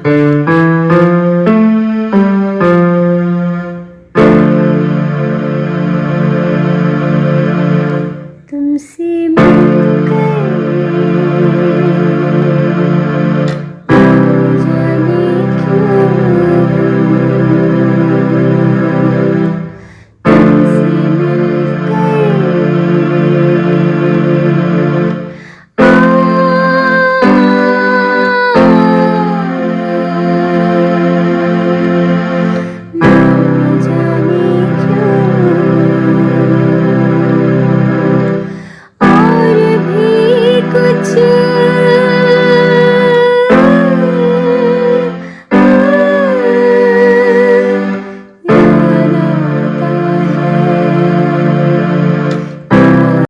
تم سے